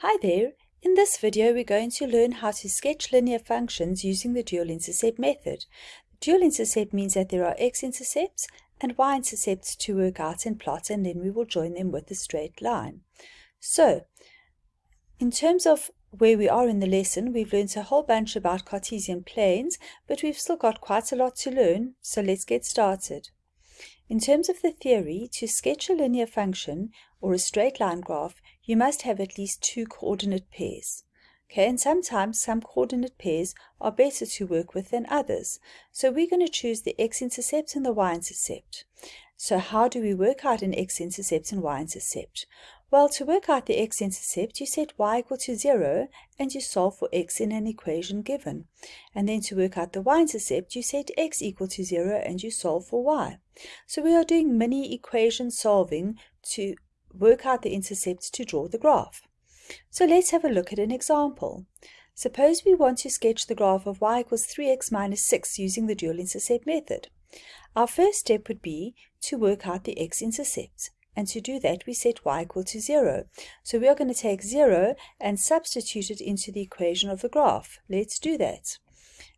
Hi there! In this video we're going to learn how to sketch linear functions using the dual intercept method. Dual intercept means that there are x-intercepts and y-intercepts to work out and plot and then we will join them with a straight line. So, in terms of where we are in the lesson, we've learned a whole bunch about Cartesian planes, but we've still got quite a lot to learn, so let's get started. In terms of the theory, to sketch a linear function or a straight line graph, you must have at least two coordinate pairs. Okay, and sometimes some coordinate pairs are better to work with than others. So we're going to choose the x-intercept and the y-intercept. So how do we work out an x-intercept and y-intercept? Well, to work out the x-intercept, you set y equal to 0 and you solve for x in an equation given. And then to work out the y-intercept, you set x equal to 0 and you solve for y. So we are doing mini equation solving to work out the intercepts to draw the graph. So let's have a look at an example. Suppose we want to sketch the graph of y equals 3x minus 6 using the dual intercept method. Our first step would be to work out the x-intercept. And to do that, we set y equal to 0. So we are going to take 0 and substitute it into the equation of the graph. Let's do that.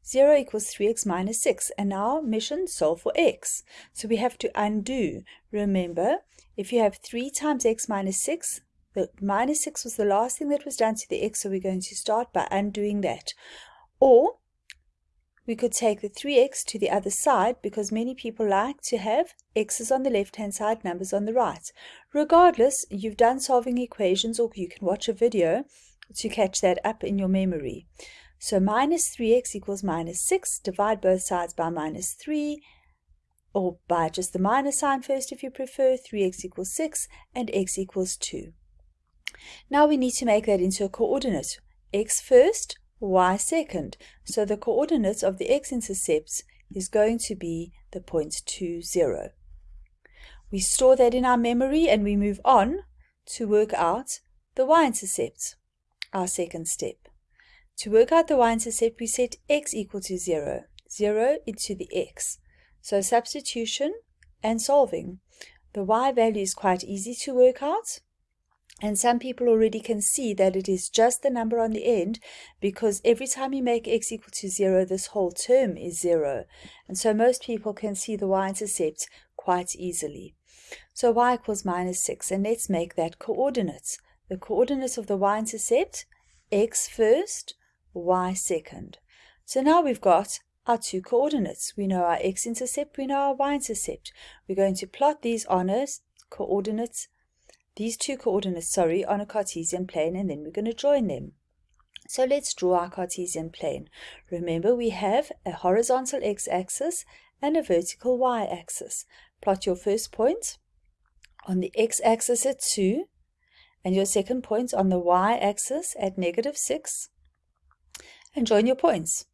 0 equals 3x minus 6. And now mission solve for x. So we have to undo. Remember, if you have 3 times x minus 6, the minus 6 was the last thing that was done to the x, so we're going to start by undoing that. Or we could take the 3x to the other side because many people like to have x's on the left-hand side, numbers on the right. Regardless, you've done solving equations or you can watch a video to catch that up in your memory. So minus 3x equals minus 6. Divide both sides by minus 3 or by just the minus sign first if you prefer. 3x equals 6 and x equals 2. Now we need to make that into a coordinate. x first, y second. So the coordinates of the x-intercepts is going to be the point 2, 0. We store that in our memory and we move on to work out the y-intercept, our second step. To work out the y-intercept, we set x equal to 0, 0 into the x. So substitution and solving. The y value is quite easy to work out. And some people already can see that it is just the number on the end because every time you make x equal to 0, this whole term is 0. And so most people can see the y-intercept quite easily. So y equals minus 6, and let's make that coordinates. The coordinates of the y-intercept, x first, y second. So now we've got our two coordinates. We know our x-intercept, we know our y-intercept. We're going to plot these on as coordinates these two coordinates, sorry, on a Cartesian plane and then we're going to join them. So let's draw our Cartesian plane. Remember we have a horizontal x-axis and a vertical y-axis. Plot your first point on the x-axis at 2 and your second point on the y-axis at negative 6 and join your points.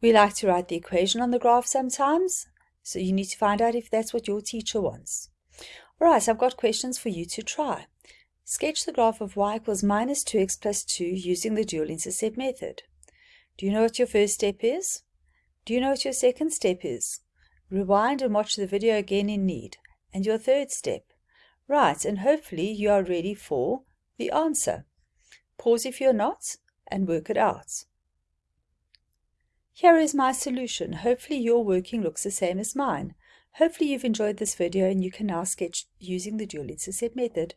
We like to write the equation on the graph sometimes, so you need to find out if that's what your teacher wants. Alright, so I've got questions for you to try. Sketch the graph of y equals minus 2x plus 2 using the dual intercept method. Do you know what your first step is? Do you know what your second step is? Rewind and watch the video again in need. And your third step? Right, and hopefully you are ready for the answer. Pause if you're not and work it out. Here is my solution. Hopefully your working looks the same as mine. Hopefully you've enjoyed this video and you can now sketch using the dual intercept method.